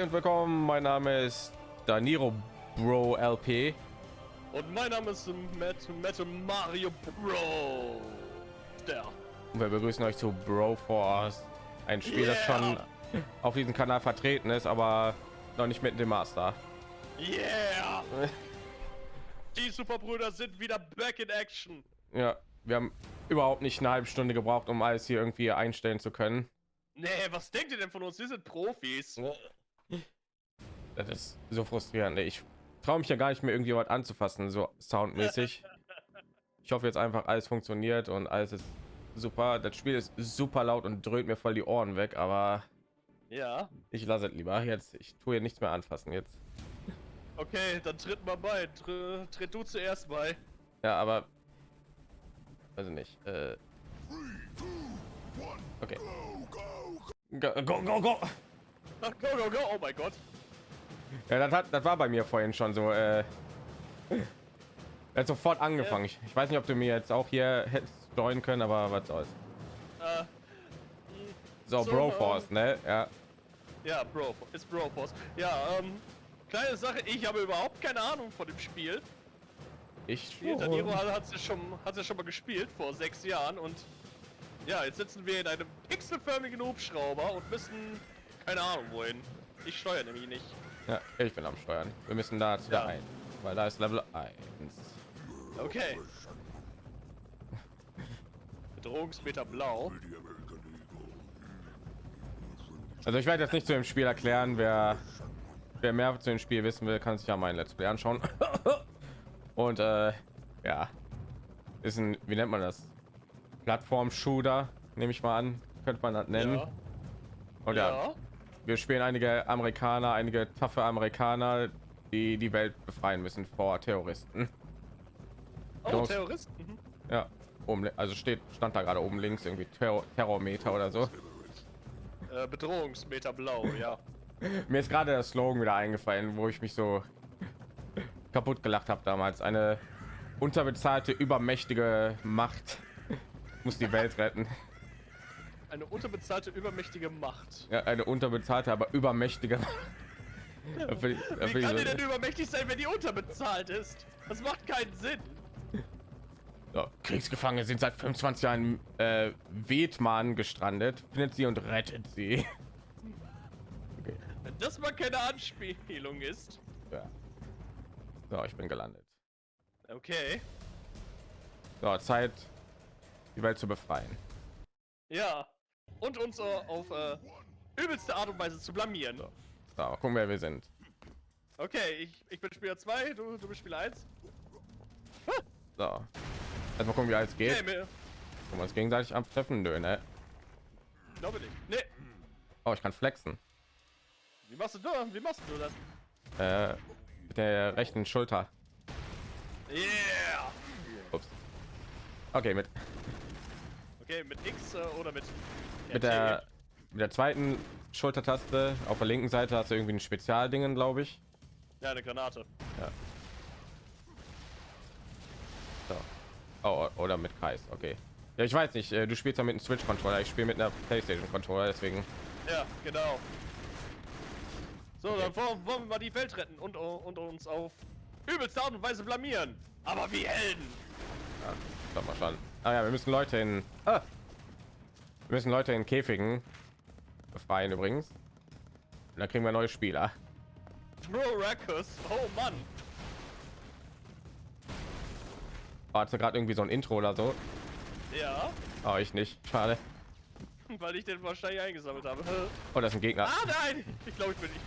Hi und willkommen. Mein Name ist Daniro Bro LP. Und mein Name ist Matt, Matt Mario Bro. Der. Und wir begrüßen euch zu Bro Force. Ein Spiel, das schon auf diesem Kanal vertreten ist, aber noch nicht mit dem Master. Yeah! Die Superbrüder sind wieder back in action. Ja, wir haben überhaupt nicht eine halbe Stunde gebraucht, um alles hier irgendwie einstellen zu können. Nee, was denkt ihr denn von uns? Wir sind Profis. Das ist so frustrierend. Ich traue mich ja gar nicht mehr irgendwie was anzufassen, so soundmäßig. Ich hoffe jetzt einfach alles funktioniert und alles ist super. Das Spiel ist super laut und dröhnt mir voll die Ohren weg, aber Ja. ich lasse es lieber jetzt. Ich tue hier nichts mehr anfassen jetzt. Okay, dann tritt mal bei. Tr tritt du zuerst bei. Ja, aber also nicht. Äh, okay. Go, go, go, go. Ach, go, go, go. Oh mein Gott. Ja, das, hat, das war bei mir vorhin schon so. Äh, er hat sofort angefangen. Ich, ich weiß nicht, ob du mir jetzt auch hier hättest joinen können, aber was soll's. Äh, So, So, Broforce, ne? Ja. ja, Bro. Ist Bro Boss. Ja, ähm. Kleine Sache, ich habe überhaupt keine Ahnung von dem Spiel. Ich Hier, Daniro hat hat es schon, hat es schon mal gespielt vor sechs Jahren und ja, jetzt sitzen wir in einem pixelförmigen Hubschrauber und müssen keine Ahnung wohin. Ich steuere nämlich nicht. Ja, ich bin am Steuern. Wir müssen da zu Ja. der ein, weil da ist Level 1. Okay. Bedrohungsmeter blau. Also ich werde jetzt nicht zu dem Spiel erklären, wer wer mehr zu dem Spiel wissen will, kann sich ja mein Let's Play anschauen. Und äh, ja, ist ein, wie nennt man das? Plattform-Shooter, nehme ich mal an, könnte man das nennen. Ja. Und ja, ja. Wir spielen einige Amerikaner, einige taffe Amerikaner, die die Welt befreien müssen vor Terroristen. Oh, Los. Terroristen. Mhm. Ja, oben, also steht stand da gerade oben links irgendwie Terror, Terrormeter oder so. Äh, Bedrohungsmeter blau, ja. Mir ist gerade der Slogan wieder eingefallen, wo ich mich so kaputt gelacht habe damals. Eine unterbezahlte, übermächtige Macht muss die Welt retten. Eine unterbezahlte, übermächtige Macht. Ja, eine unterbezahlte, aber übermächtige. Wie kann die denn übermächtig sein, wenn die unterbezahlt ist? Das macht keinen Sinn. So, Kriegsgefangene sind seit 25 Jahren äh, Vietman gestrandet. Findet sie und rettet sie. Okay, Wenn das mal keine Anspielung ist. ja. So, ich bin gelandet. Okay. So, Zeit, die Welt zu befreien. Ja. Und uns äh, auf äh, übelste Art und Weise zu blamieren. So, gucken, wer wir sind. Okay, ich, ich bin Spieler 2, du, du bist Spieler 1. So. Erstmal gucken, wie alles geht. Mir. Können wir uns gegenseitig abtreffen? Nö, ne? Glaube nicht. Nee. Oh, ich kann flexen. Wie machst du das? Wie machst du das? Äh, mit der rechten Schulter. Yeah! Ups. Okay, mit, Okay, mit X äh, oder mit. mit der mit der zweiten Schultertaste auf der linken Seite hast du irgendwie ein Spezialdingen, glaube ich. Ja, eine Granate. So. Oh, oder mit Kreis. Okay. Ja, ich weiß nicht. äh, Du spielst ja mit einem Switch Controller. Ich spiele mit einer PlayStation Controller, deswegen. Ja, genau. So, dann wollen, wollen wir mal die Welt retten und, und uns auf übelste Art und Weise blamieren. Aber wie Helden. Ja, mal schon. Ah ja, wir müssen Leute in. Ah. Wir müssen Leute in Käfigen befreien übrigens. Und dann kriegen wir neue Spieler. Bro Rackus. Oh Mann. War gerade irgendwie so ein Intro oder so. Ja, Oh, ich nicht. Schade. weil ich den wahrscheinlich eingesammelt habe. Oh, das ist ein Gegner. Ah nein! Ich glaube, ich bin nicht.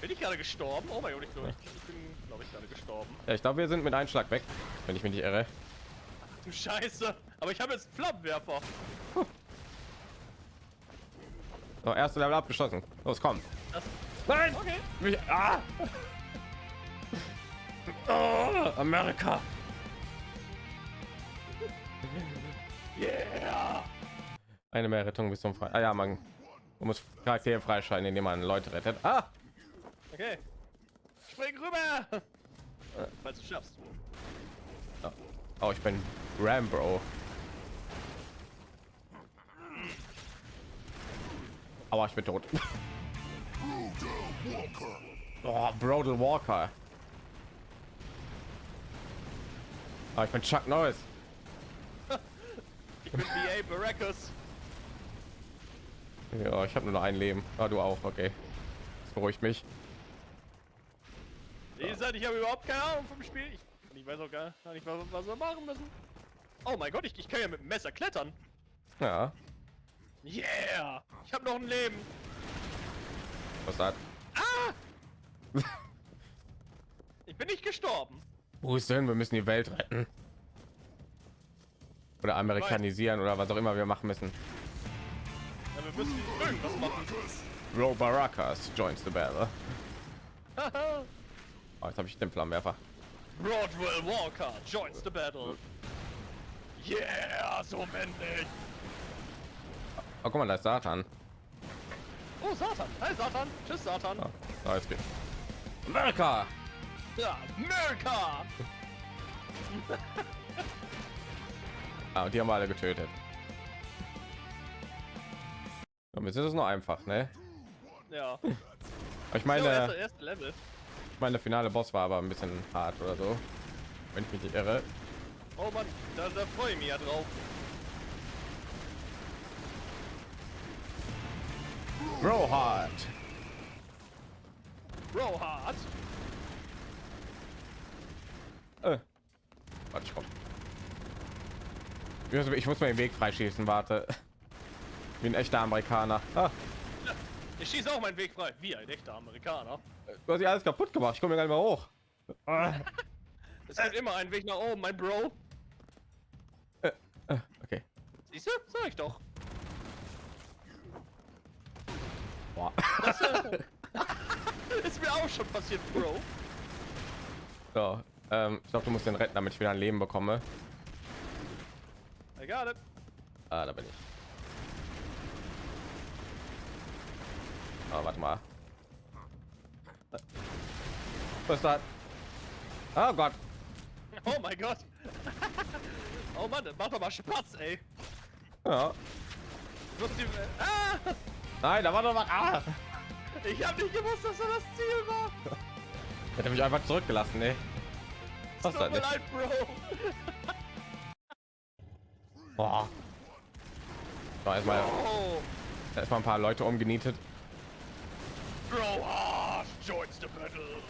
Bin ich gerade gestorben? Oh mein Gott, ich glaube, ich, bin, glaube ich, gerade gestorben. Ja, ich glaube, wir sind mit Einschlag weg, wenn ich mich nicht irre. Du Scheiße! Aber ich habe jetzt Flammenwerfer. So, erste Level abgeschlossen. Los, komm. Das, Nein! okay. Mich, ah! Oh, Amerika! Yeah! Eine mehr Rettung bis zum Frei. Ah ja, man, man muss Charaktere freischalten, indem man Leute rettet. Ah! Okay. Spring rüber! Falls du schaffst. Oh, ich bin Rambo. Aber ich bin tot. Oh, Brodel Walker. Ah, ich bin Chuck Norris. Ich bin BA Baracus. Ja, ich habe nur noch ein Leben. Ah, du auch, okay. Das beruhigt mich. Wie gesagt, ich habe überhaupt keine Ahnung vom Spiel. Ich, ich weiß auch gar nicht, was, was wir machen müssen. Oh mein Gott, ich, ich kann ja mit dem Messer klettern. Ja, Yeah! Ich habe noch ein Leben. was das? Ich bin nicht gestorben. Wo ist denn? Wir müssen die Welt retten. Oder amerikanisieren oder was auch immer wir machen müssen. Ja, wir müssen irgendwas machen. Bro Baracas joins the battle. Oh, jetzt habe ich den Flammenwerfer. Broadwell Walker joins the battle. Yeah, so männlich. Oh, guck mal, da ist Satan. Oh, Satan. Hi, Satan. Tschüss, Satan. Ah, da jetzt geht. Amerika! Ja, America. Ah, und die haben wir alle getötet. Jetzt ist es nur einfach, ne? Ja. Ich Meine, meine, erste, erste Level. ich meine, der finale Boss war aber ein bisschen hart oder so. Wenn ich mich nicht irre. Oh Mann, da, da freue ich mich ja drauf. Bro hard. Bro hard. Äh. Warte, ich komm. Ich muss, ich muss mal den Weg freischießen, warte. Wie ein echter Amerikaner. Ah, Ich schieße auch meinen Weg frei. Wie ein echter Amerikaner. du hast ja alles kaputt gemacht. Ich komme gar nicht mehr hoch. Ah, Es gibt immer einen Weg nach oben, mein Bro. äh, okay. Siehst du? Sag ich doch. Boah. Ist mir auch schon passiert, Bro. So, ähm, ich glaube, du musst den retten, damit ich wieder ein Leben bekomme. I got it. Ah, da bin ich. Ah, warte mal. Was ist das? Oh Gott. Oh mein Gott. oh Mann, mach doch mal Spaß, ey. Ja. Du musst die, ah, Nein, da war doch was. Ah. ich hab nicht gewusst, dass das das Ziel war. Hätte mich einfach zurückgelassen, ey. Was Tut das mir nicht? leid, Bro. Boah. So, erstmal, Oh, erstmal ein paar Leute umgenietet. Bro hard joins the battle.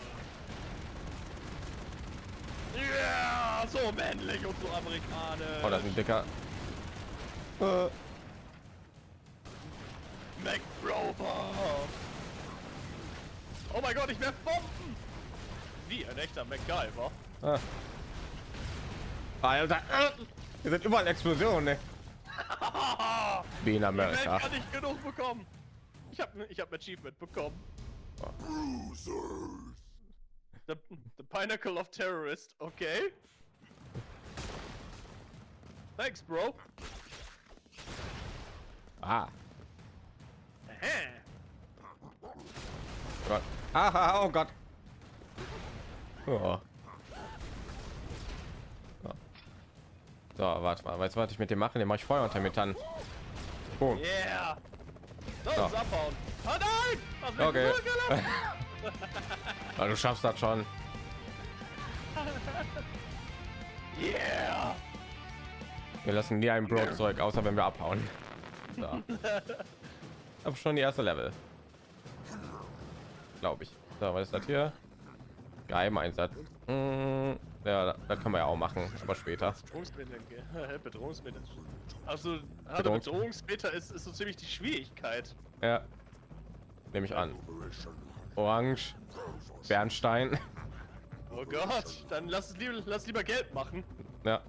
Yeah, so männlich und so amerikanisch. Oh, das ist ein dicker. Äh, MacRover. Oh mein Gott, ich werf Bomben. Wie ein echter MacGyver. ah. Alter, äh, hier sind überall Explosionen, ne? Wie in Amerika. kann nicht genug bekommen. Ich hab, ich hab ein Achievement bekommen. The, the Pinnacle of Terrorist, okay. Thanks, Bro. Ah, Gott. Ah, oh Gott. Oh. So. Warte mal. Weißt du, was ich mit dem mache? Den mache ich Feuer unter mit dann. Boom. Yeah. So. Oh nein! Okay. du schaffst das schon. Yeah. Wir lassen nie einen Bro zurück, außer wenn wir abhauen. So. Aber schon die erste Level. Glaube ich. So, was ist das hier? Geheimeinsatz. Mm, ja, das kann man ja auch machen, aber später. Bedrohungsmittel. Bedrohungsmittel. Also, Bedrohungs- Bedrohungs Bedrohungsmeter ist, ist so ziemlich die Schwierigkeit. Ja. Nehme ich an. Orange. Bernstein. Oh Gott, dann lass es lieber, lass lieber Geld machen. Ja.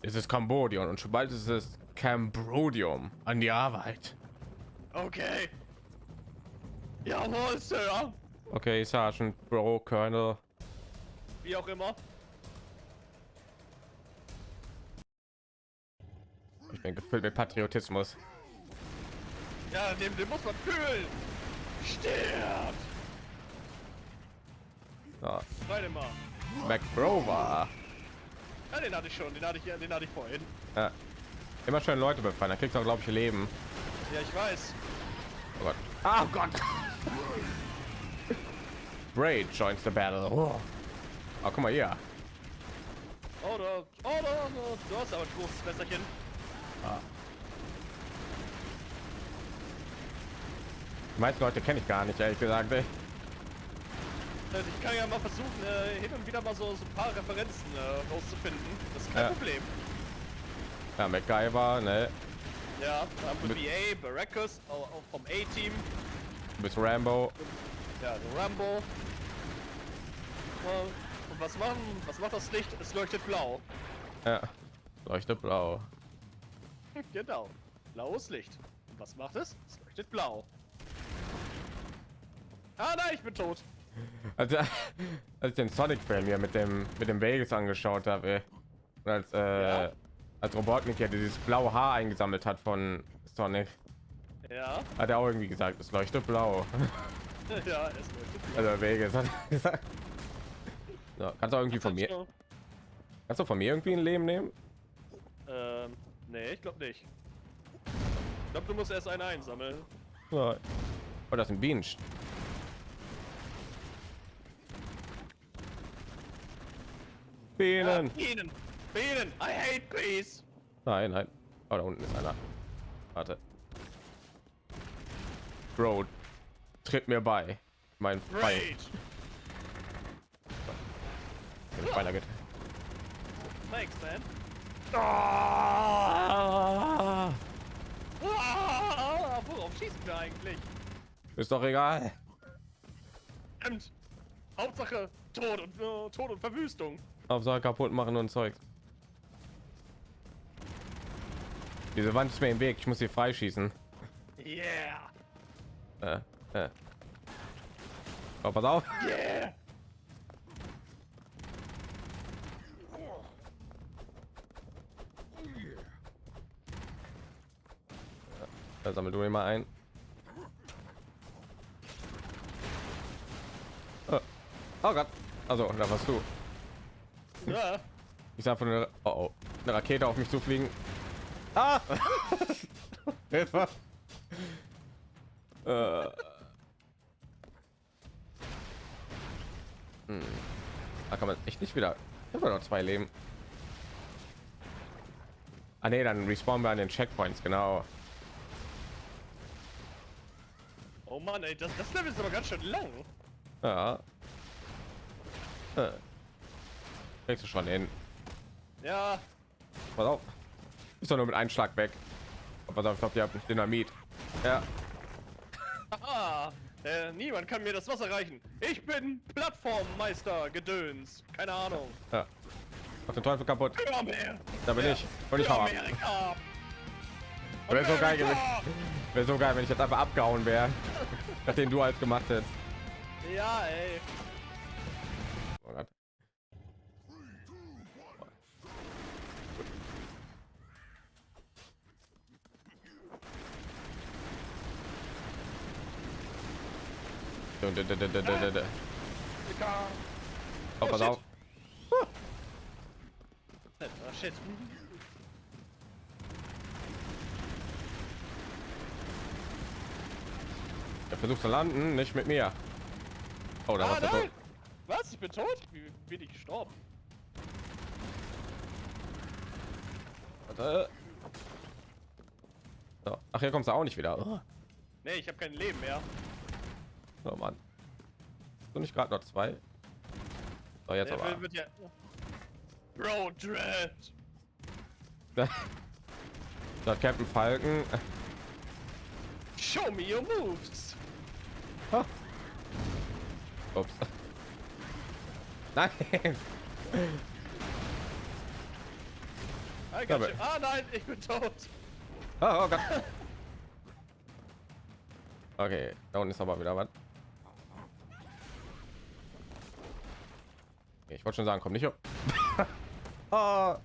Es ist Kambodien und schon bald ist es Cambrodium. An die Arbeit. Okay. Jawohl, Sir. Okay, Sergeant, Bro, Colonel. Wie auch immer. Ich bin gefüllt mit Patriotismus. Ja, den, den muss man fühlen. Stirbt. So. Warte mal. McBrover. Ja, den hatte ich schon. Den hatte ich, den hatte ich vorhin. Ja. Immer schön Leute befreien, da kriegt er glaube ich Leben. Ja, ich weiß. Oh Gott. Oh Gott. Braid joins the battle. Oh, oh guck mal hier. Oh, du, oh, du, du hast aber ein großes Messerchen. Ah. Die meisten Leute kenne ich gar nicht, ehrlich gesagt. Ey. Also ich kann ja mal versuchen, äh, hin und wieder mal so, so ein paar Referenzen äh, rauszufinden. Das ist kein Ja. Problem. Ja, MacGyver, ne? Ja, da haben wir BA, Baracus, auch, auch vom A-Team. Bis Rambo. Ja, Rambo. Und was machen? Was macht das Licht? Es leuchtet blau. Ja. Leuchtet blau. genau. Blaues Licht. Und was macht es? Es leuchtet blau. Ah nein, ich bin tot. Also, als ich den Sonic-Film hier mit dem mit dem Vegas angeschaut habe, als äh, Ja. als Robotnik ja dieses blaue Haar eingesammelt hat von Sonic, Ja, hat er auch irgendwie gesagt, es leuchtet blau. ja, es leuchtet blau. Also Vegas hat gesagt. So, kannst du irgendwie von mir, kannst du von mir irgendwie ein Leben nehmen? Ähm, nee, ich glaube nicht. Ich glaube, du musst erst einen einsammeln. Ja. Oh, das ist ein Bienen. Bienen. Ah, Bienen! Bienen! I hate bees! Nein, nein. Oh, da unten ist einer. Warte. Bro, tritt mir bei. Mein Feind. Wenn ich weitergeht. Thanks, man. Ah, Ah, worauf schießen wir eigentlich? ist doch egal. Stimmt. Hauptsache Tod und, äh, Tod und Verwüstung. Hauptsache kaputt machen und Zeug. Diese Wand ist mir im Weg. Ich muss sie freischießen. Yeah! Äh, äh. Oh, pass auf. Yeah! Da sammel du mal ein. Oh, oh Gott. Also, da warst du. Ja. Ich sah von einer, oh, oh, eine Rakete auf mich zu fliegen. Ah! Hilfe! Äh. Hm. Da kann man echt nicht wieder. Ich habe noch zwei Leben. Ah nee, dann respawnen wir an den Checkpoints, genau. Oh Mann, ey, das, das Level ist aber ganz schön lang. Ja. Äh. Kriegst du schon hin. Ja, Pass auf. Ist doch nur mit einem Schlag weg. Oh, auf, ich glaube, ihr habt Dynamit. Ja. haha. Äh, niemand kann mir das Wasser reichen. Ich bin Plattformmeister Gedöns. Keine Ahnung. ja. Mach den Teufel kaputt. Da bin Ja. ich. Und ich. Amerika. Wäre so geil gewesen. Wäre so geil, wenn ich jetzt einfach abgehauen wäre. Nachdem du als gemacht hättest. Ja, ey. Oh Gott. Amerika. Oh, pass auf. Oh, shit. Er versucht zu landen, nicht mit mir. Oh, da Ah, nein. Tod. Was? Ich bin tot? Wie bin ich gestorben? Warte. So. Ach, hier kommst du auch nicht wieder. Oh, Nee, ich habe kein Leben mehr. oh Mann. So nicht gerade noch zwei. So, jetzt Der aber. wird ja. Bro, Dread. Da hat Captain Falken. Show me your moves. Ups. Nein. I got you. Ah nein, ich bin tot. Oh, oh Gott. Okay, da unten ist aber wieder was. Okay, ich wollte schon sagen, komm nicht hoch. oh.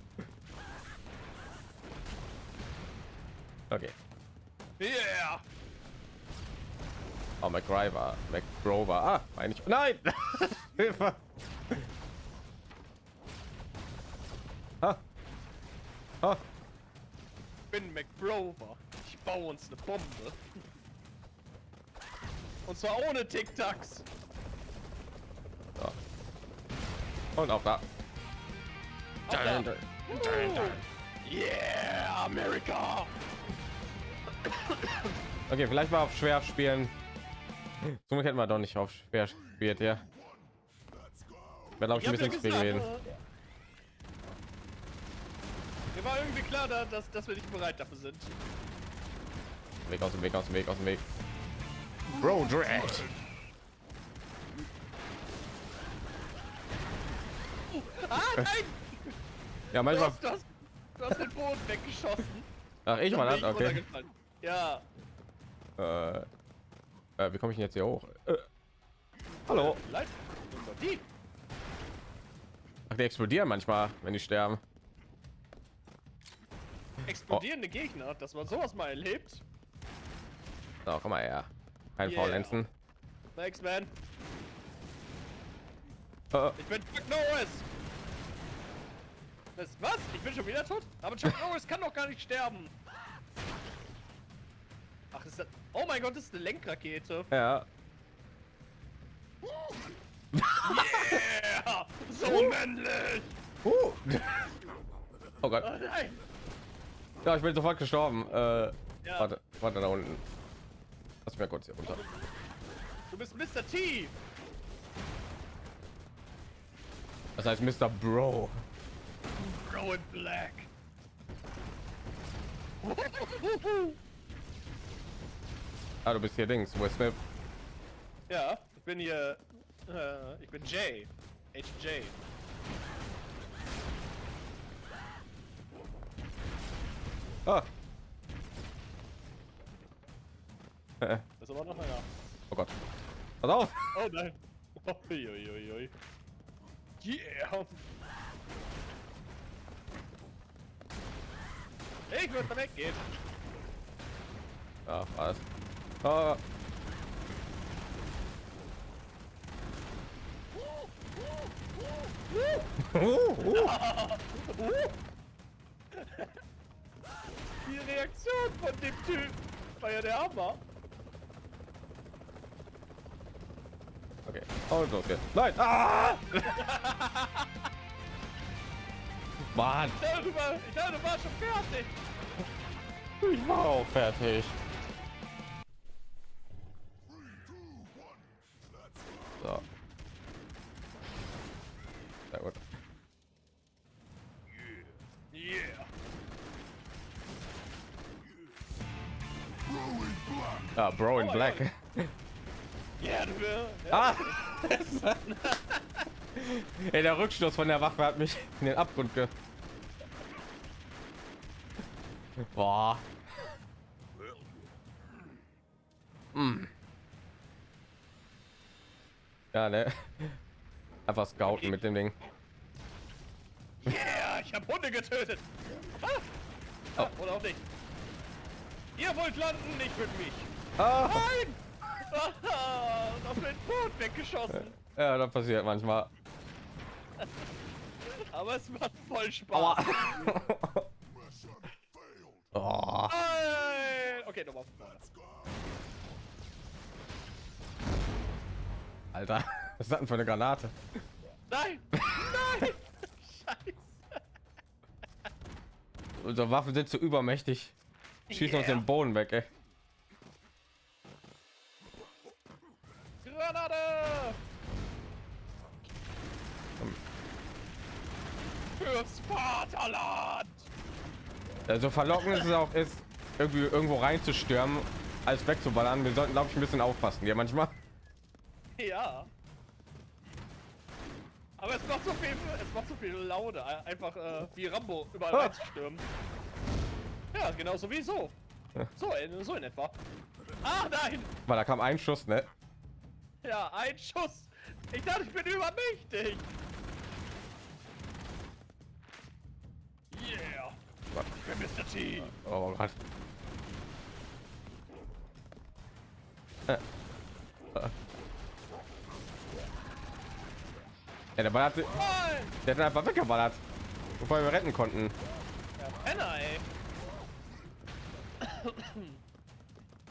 Okay. Yeah. Oh, McGriver, McGrover. Ah, meine ich. Nein! Hilfe! Ich bin McBrover. Ich baue uns eine Bombe. Und zwar ohne Tic-Tacs. Und auf da. Auf da. Yeah, America! Okay, vielleicht mal auf schwer spielen. Somit hätten wir doch nicht auf schwer spielt, ja. Wäre glaube ich ein bisschen gewesen. Mir war irgendwie klar, da- dass, dass wir nicht bereit dafür sind. Weg aus dem Weg, aus dem Weg, aus dem Weg. Bro, Dread. Ah, nein! Ja, Du manchmal. hast, du hast, du hast den Boden weggeschossen. Ach, ich mal okay. Ja. Äh, äh, wie komme ich denn jetzt hier hoch? Äh, hallo. Ach, die explodieren manchmal, wenn die sterben. Explodierende Gegner, dass man sowas mal erlebt. So, komm mal her. Kein Yeah. Faulenzen. Thanks, man. Äh, Ich bin Chuck Norris. Das, was? Ich bin schon wieder tot? Aber Chuck Norris kann doch gar nicht sterben. Ist das... Oh mein Gott, das ist eine Lenkrakete. ja. Yeah! So männlich! Uh. Oh Gott. Oh nein! Ja, ich bin sofort gestorben. Äh, Ja. warte, warte da unten. Lass mich mal kurz hier runter. Du bist Mr. T! Das heißt Mr. Bro. Bro in Black. Ah, du bist hier Dings. Will Smith. ja, ich bin hier... Äh, ich bin Jay. HJ. Ah. Das ist aber noch einer. oh Gott. Pass auf. Oh nein. Uiuiui. Yeah. Ich würde weggehen. Ja, was? Ah. Die Reaktion von dem Typ war ja der Hammer. Okay. Los geht's. Nein. Ah! Mann, Ich dachte, du, war, ich dachte, du warst schon fertig. ich war auch fertig. Black. Yeah, du ja. Ah! Ey, der Rückstoß von der Waffe hat mich in den Abgrund ge... Boah. Hm. Ja, ne? Einfach scouten mit dem Ding. Yeah, ich hab Hunde getötet. Ah. Oh. Ah, oder auch nicht. Ihr wollt landen, nicht mit mich. Ah! Nein! Ah, und auf den Boden weggeschossen. Ja, das passiert manchmal. Aber es macht voll Spaß. Oh. Nein! Okay, nochmal. Alter, was ist das denn für eine Granate? Nein! Nein! Scheiße! Unsere Waffen sind zu übermächtig. Schießen uns Yeah. den Boden weg, ey. Granate! Fürs Vaterland! Also verlockend ist es auch ist, irgendwie irgendwo reinzustürmen, als wegzuballern. Wir sollten, glaube ich, ein bisschen aufpassen hier manchmal. Ja. Aber es macht so viel, es macht so viel Laune, ein- einfach äh, wie Rambo überall Ah. reinzustürmen. Ja, genauso wie so. So, in, so in etwa. Ah, nein! Weil da kam ein Schuss, ne? Ja, ein Schuss! Ich dachte, ich bin übermächtig! Yeah! Gott. Ich bin Mr. T! Oh Gott. Äh. Äh. Ja, der ballert, der Nein! hat einfach weggeballert, bevor wir retten konnten. Ja, Penner, ey!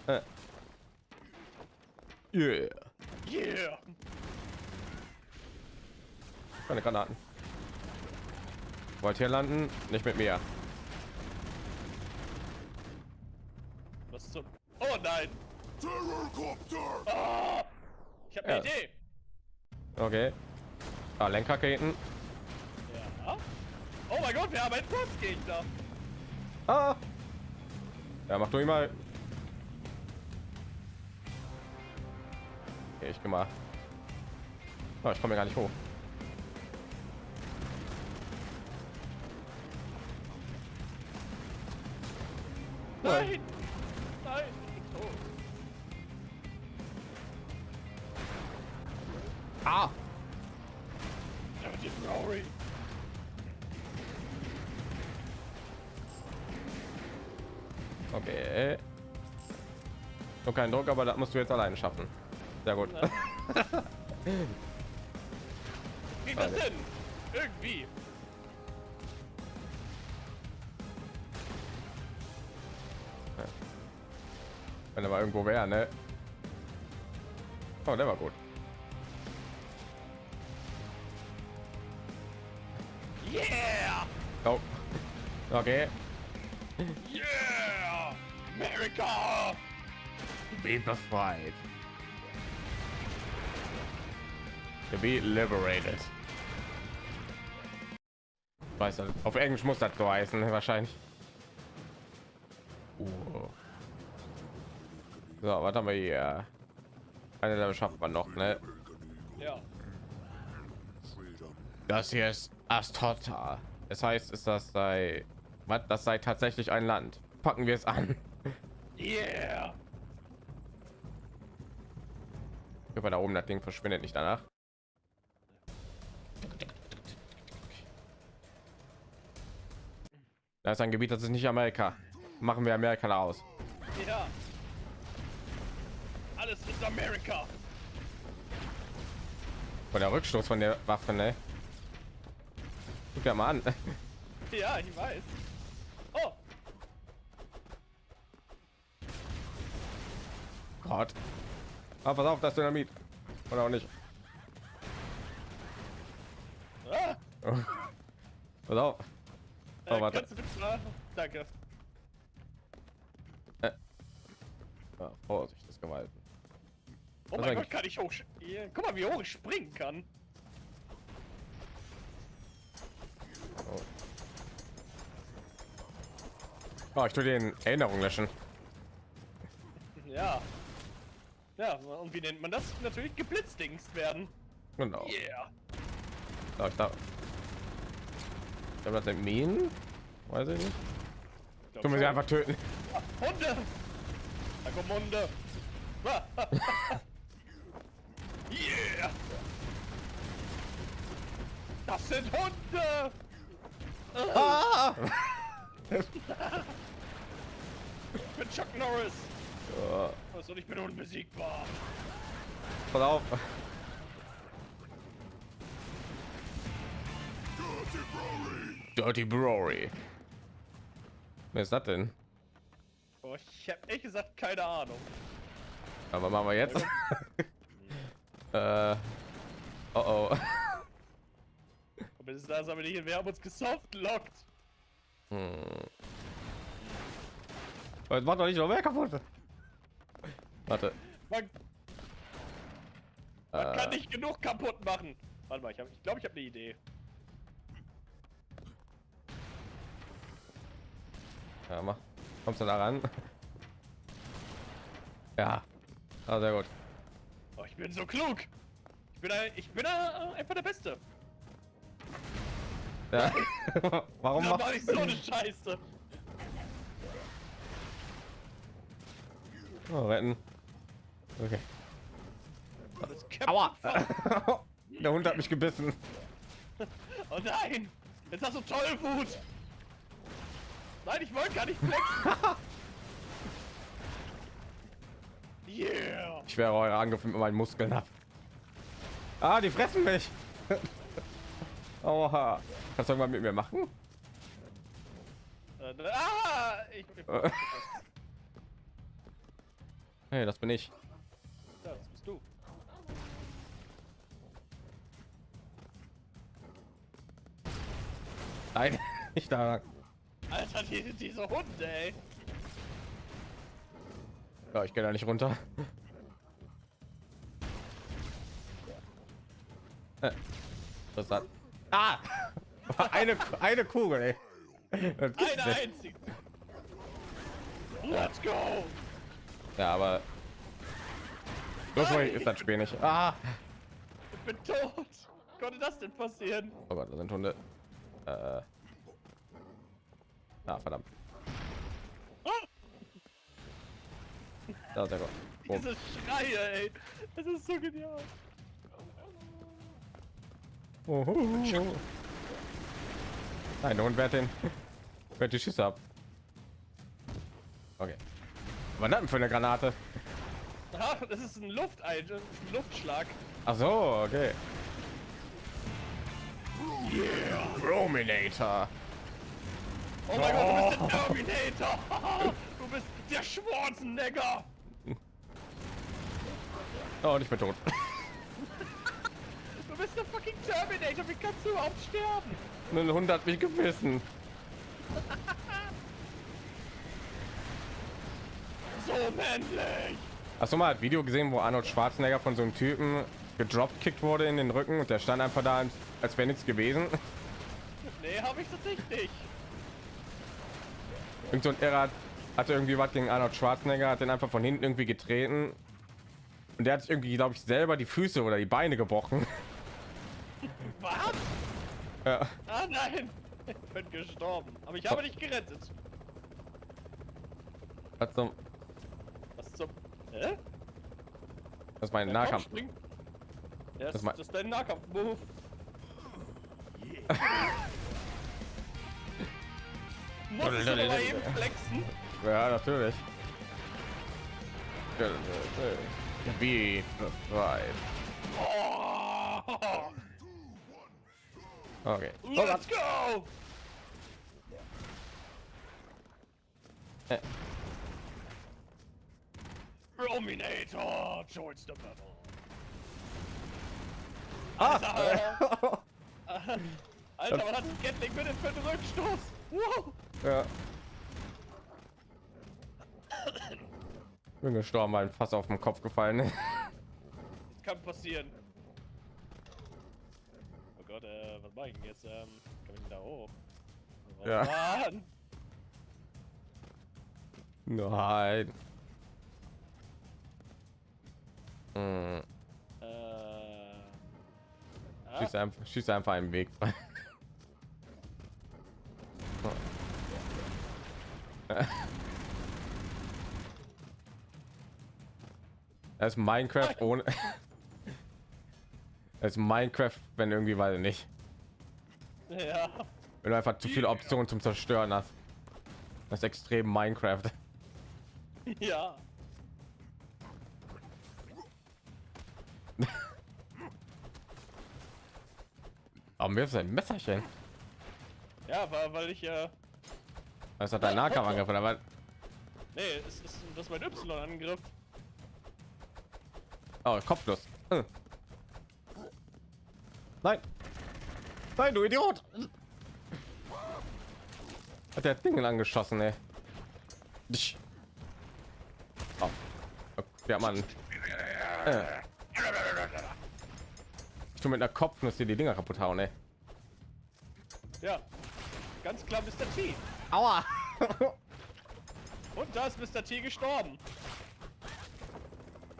Äh. Yeah. Yeah! Keine Granaten. Wollt hier landen? Nicht mit mir. Was zum... Oh nein! Ah, ich habe eine Ja. Idee. Okay. Ah, Lenkraketen. Ja. Oh mein Gott, wir haben einen Frostgegner. Ah. Ja, mach du ihn mal. Ich mal. Oh, ich komme gar nicht hoch. Nein! Nein! Oh. Ah. Okay. Nur kein Druck, aber das musst du jetzt alleine schaffen. Sehr gut. Krieg das hin? Irgendwie. Wenn er mal irgendwo wäre, ne? Oh, der war gut. Yeah! Oh. Okay. Yeah! America! Be befreit. To be liberated. Weiß nicht. Auf Englisch muss das so heißen, wahrscheinlich. Uh. So, was haben wir hier? Eine Level schafft man noch, ne? Ja. Das hier ist Astota. Das heißt, ist das sei, was? Das sei tatsächlich ein Land. Packen wir es an. Yeah! Über da oben, das Ding verschwindet nicht danach. Da ist ein Gebiet, das ist nicht Amerika. Machen wir Amerika da aus. Ja. Alles ist Amerika. Von der Rückstoß von der Waffe, ne? Guck ja mal an. Ja, ich weiß. Oh, Gott. Ah, pass auf, das Dynamit. Oder auch nicht. ah, Pass auf. Äh, Oh, warte. Danke. Ja, Vorsicht, das Gewalt. Oh Was mein? Gott, kann ich hoch... Guck mal, wie hoch ich springen kann. Oh, ich tue den Erinnerung löschen. Ja. Ja, und wie nennt man das? Natürlich geblitzdingst werden. Genau. Yeah. Da, ich da. Ich glaube, das sind Minen. Weiß ich nicht. Ich Tun wir sie einfach töten. Hunde! Da kommen Hunde! yeah! Das sind Hunde! Ah! Ich bin Chuck Norris! Was und ich bin unbesiegbar! pass auf. Dirty Brory. Wer ist das denn? Oh, ich hab ehrlich gesagt keine Ahnung. Aber machen wir jetzt. äh, oh oh. Und bis da haben wir nicht, wir haben uns gesoftlockt. Hm. Jetzt macht doch nicht noch mehr kaputt. Warte. Man, man Äh, kann nicht genug kaputt machen. Warte mal, ich glaube, ich, glaub, ich habe eine Idee. Ja, mach. Kommst du da ran? Ja. Ah, sehr gut. Oh, ich bin so klug. Ich bin, ein, ich bin ein, einfach der Beste. Ja. Warum Da mach ich so eine Scheiße. oh, retten? Okay. Aua! Der Hund hat mich gebissen. Oh nein! Jetzt hast du Tollwut! Nein, ich wollte gar nicht flexen! yeah! Ich wäre eure Angriffe mit meinen Muskeln ab. Ah, die fressen mich. Aua. Kannst du irgendwann mit mir machen? Äh, ah! Ich, ich. Hey, das bin ich. ja, das bist du. Nein, nicht da. Alter, die, diese Hunde, ey. Ja, ich gehe da nicht runter. Äh, Was hat? Ah! Eine, eine Kugel, ey. Eine einzige. Let's go. Ja, aber so schwierig ist das Spiel nicht. Ah! Ich bin tot. Wie konnte das denn passieren? Oh Gott, da sind Hunde. Äh. Ah, verdammt. Da ist der Gott. Oh, diese Schreie, ey. Das ist so genial. oh, oh, oh. Nein, der Hund wehrt den. Wehrt die Schüsse ab. Okay. Was das denn für eine Granate? Ah, das ist ein Luftein, ein Luftschlag. Ach so, okay. Rominator. Oh mein Gott, du bist der Terminator. Du bist der Schwarzenegger. Oh, und ich bin tot. Du bist der fucking Terminator. Wie kannst du überhaupt sterben? Ein Hund hat mich gebissen. So männlich. Hast du mal ein Video gesehen, wo Arnold Schwarzenegger von so einem Typen gedropkickt wurde in den Rücken und der stand einfach da, als wäre nichts gewesen? Nee, habe ich tatsächlich nicht. Irgend so ein Irrer hat- hatte irgendwie was gegen Arnold Schwarzenegger, hat den einfach von hinten irgendwie getreten. Und der hat sich irgendwie, glaube ich, selber die Füße oder die Beine gebrochen. Was? Ja. Ah nein. Ich bin gestorben. Aber ich habe dich gerettet. Was zum, Was zum... Hä? das ist mein Ja, Nahkampf. komm, spring. Ja, das, Das mein- das ist dein Nahkampf-Move. Muss ich aber eben flexen. Ja, natürlich. Wie befreit. Oh, Okay. let's go! Äh. Rominator joins the battle. Ah! Alter, was hat ein Gatling bitte für einen Rückstoß? Wow! Ja. Bin gestorben, weil ein Fass auf den Kopf gefallen ist. Kann passieren. Oh Gott, äh, was mache ich denn jetzt? Ähm, kann ich da hoch? Oh, Ja. Mann! Nein. Hm. Äh. Ah, Schieß einfach, schieß einfach einen Weg frei. Das ist Minecraft ohne. Das ist Minecraft, wenn irgendwie, ich nicht. ja. Wenn du einfach zu viele Optionen zum Zerstören hast. Das ist extrem Minecraft. Ja. Aber mir ist ein Messerchen. Ja, war, weil ich, äh. Das hat dein Nahkampf angegriffen, aber Nee, es ist, das ist mein Y-Angriff. oh, kopflos. Hm. Nein. Nein, du Idiot. Hat der Ding angeschossen, ey. Oh. Ja, Mann. Äh. Ich tu mit einer Kopfnuss hier die Dinger kaputt hauen, ey. Ja. Ganz klar Mr. T. Aua. Und da ist Mr. T gestorben.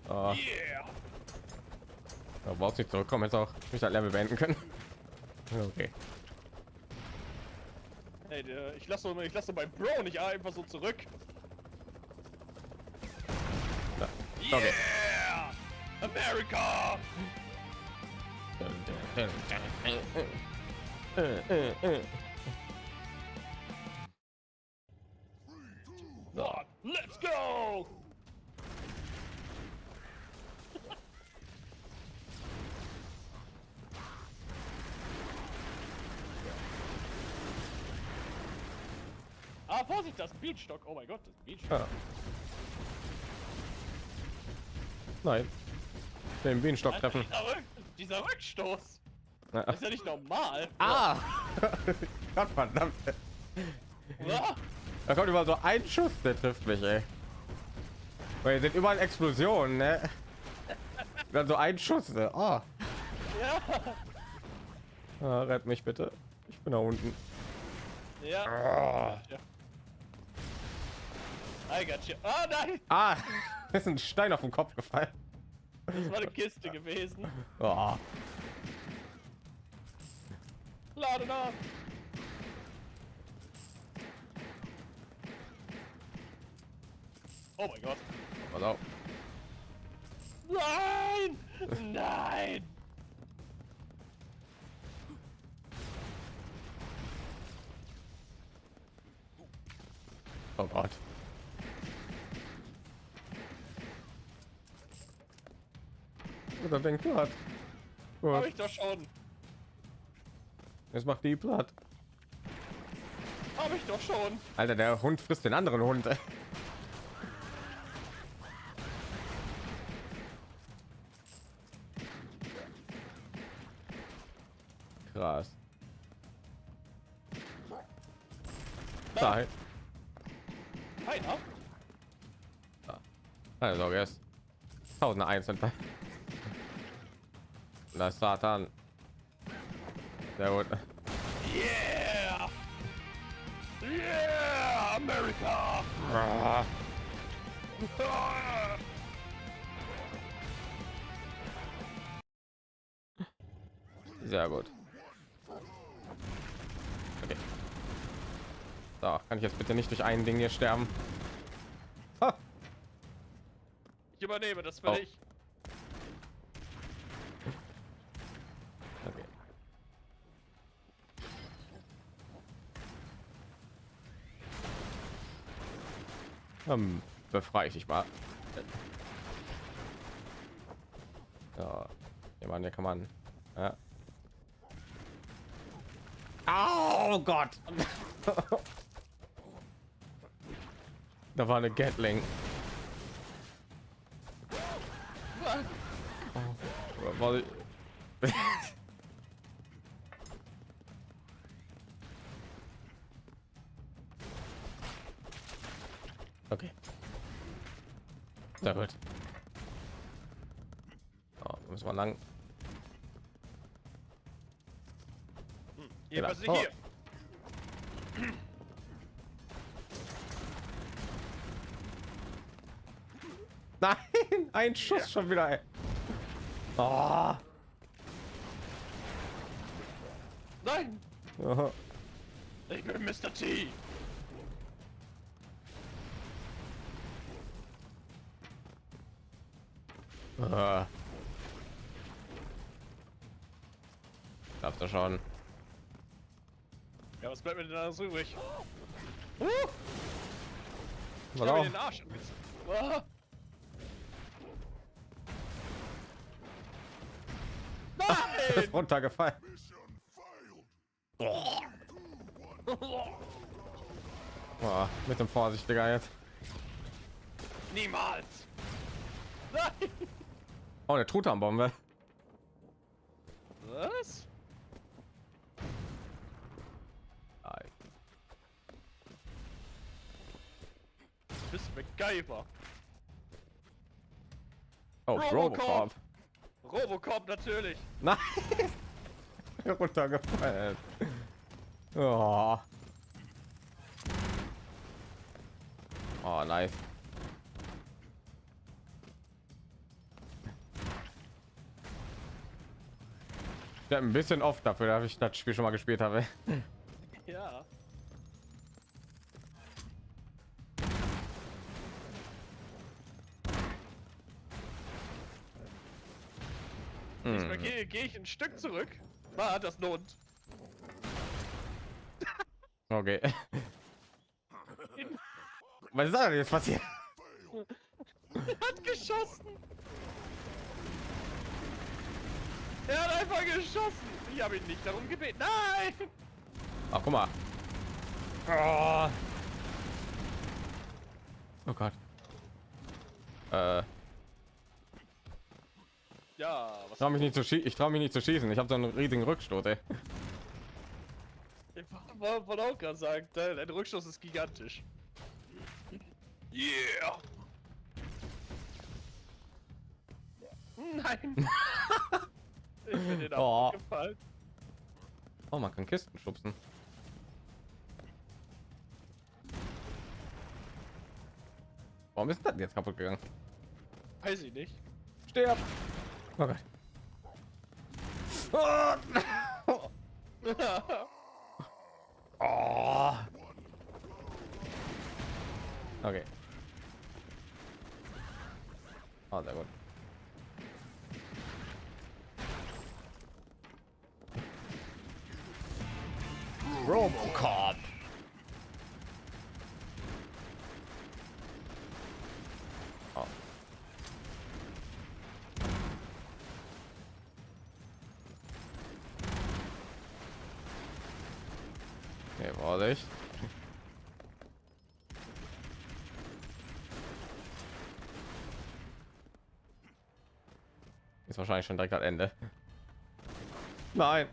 oh, Yeah. da brauchst nicht zurückkommen, jetzt auch nicht das Level beenden können. Okay. Hey, der, ich lasse ich lasse mein Bro nicht einfach so zurück. Da. Yeah! Okay. America! One, let's go! ah, Vorsicht, das Bienenstock. Oh mein Gott, das Bienenstock. Ja. Nein. Den Bienenstock Alter, treffen. dieser, Rück dieser Rückstoß Ja. ist ja nicht normal. Ah! Gott verdammt. Da kommt immer so ein Schuss, der trifft mich, ey. Weil hier sind überall Explosionen, ne? Dann so ein Schuss. Ne? Oh. Ja. Ah, rett mich bitte. Ich bin da unten. Ja. Ah, ja. I got you. Ah, nein! ah ist ein Stein auf den Kopf gefallen. Das war eine Kiste gewesen. Oh. Lade nach! Oh mein Gott. Pass auf. Nein! Nein! Oh Gott. Oder denkt platt. Hab Gut, ich doch schon. jetzt macht die platt. Hab ich doch schon. Alter, der Hund frisst den anderen Hund. Krass. Nein. Keiner. Keine Sorge, er ist tausend einzeln. Das ist Satan. Sehr gut. Yeah! Yeah! America! Ah, Ah! Sehr gut. So, kann ich jetzt bitte nicht durch ein Ding hier sterben? Ha, Ich übernehme das für Oh. dich. okay. Ähm, befreie ich dich mal. Ja, ja, Mann, hier kann man. Ja. Oh Gott! da war eine Gatling. Oh, okay. Sehr gut. Oh, müssen wir lang. Hier, Genau. Oh. hier? Ein Schuss schon wieder. ey. Oh. Nein! Aha. Ich bin Mr. T. Ah. Darfst du schon. Ja, was bleibt mir denn alles übrig? Uh, ich mir den Arsch. Ah. Ist runtergefallen. Oh, mit dem Vorsichtiger jetzt. Niemals! Nein! Oh, eine Truthahn-Bombe. Was? Nein. Du bist MacGyver. Oh, Robocop. Robocop. Robocop natürlich. Nein. runtergefallen. Oh. Oh, nice. Ich hab ein bisschen oft dafür, dass ich das Spiel schon mal gespielt habe. Ja. Diesmal Hm. gehe geh ich ein Stück zurück. Ah, das lohnt. Okay. Was ist da jetzt passiert? hat geschossen. Er hat einfach geschossen. Ich habe ihn nicht darum gebeten. Nein! Ach, guck mal. Oh, oh Gott. Äh, Ja, was? trau mich nicht zu schießen. Ich traue mich nicht zu schießen. Ich habe so einen riesigen Rückstoß. Ey. Wollte auch gerade sagen, dein, Rückstoß ist gigantisch. Yeah! Nein! ich bin den Oh. gefallen. Oh, man kann Kisten schubsen. Warum ist das jetzt kaputt gegangen? Weiß ich nicht. Sterb! Oh Gott. Oh. Oh. Okay. Oh, sehr gut. Robocop. Nee, Vorsicht. Ist wahrscheinlich schon direkt am Ende. Nein.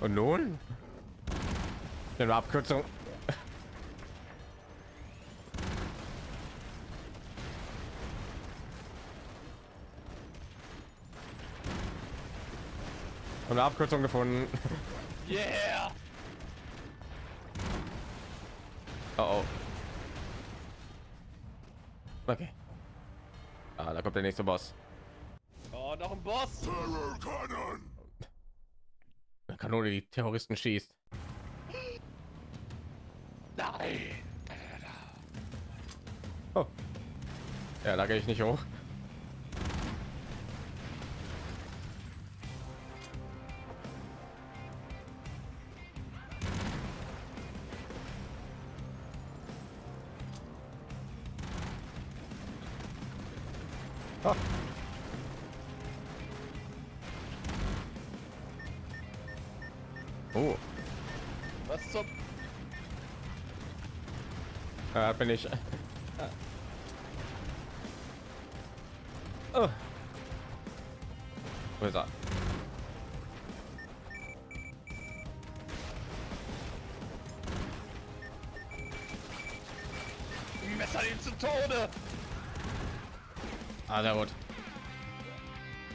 Und nun? Eine Abkürzung. Und eine Abkürzung gefunden. Yeah! Der nächste Boss. Oh, noch ein Boss! Eine Kanone, die Terroristen schießt. Nein! Oh. Ja, da gehe ich nicht hoch. Oh, Was zum... da bin ich. Oh. Wo ist er? Messer ihn zu Tode! Ah, sehr gut.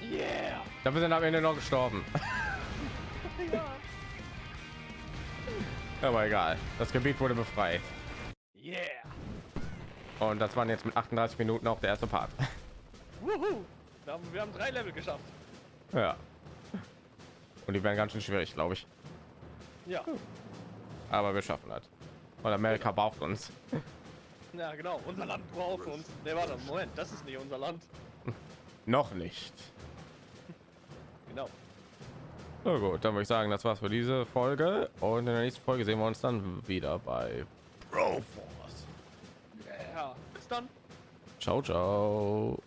Yeah! Dafür sind am Ende noch gestorben. Aber egal. Das Gebiet wurde befreit. Yeah! Und das waren jetzt mit 38 Minuten auch der erste Part. Wir haben, wir haben drei Level geschafft. Ja. Und die werden ganz schön schwierig, glaube ich. Ja. Aber wir schaffen das. Und Amerika braucht uns. Ja, genau. Unser Land braucht uns. Ne, warte, Moment. Das ist nicht unser Land. Noch nicht. Na gut, dann würde ich sagen, das war's für diese Folge. Und in der nächsten Folge sehen wir uns dann wieder bei Broforce. Ja. Bis dann. Ciao, ciao.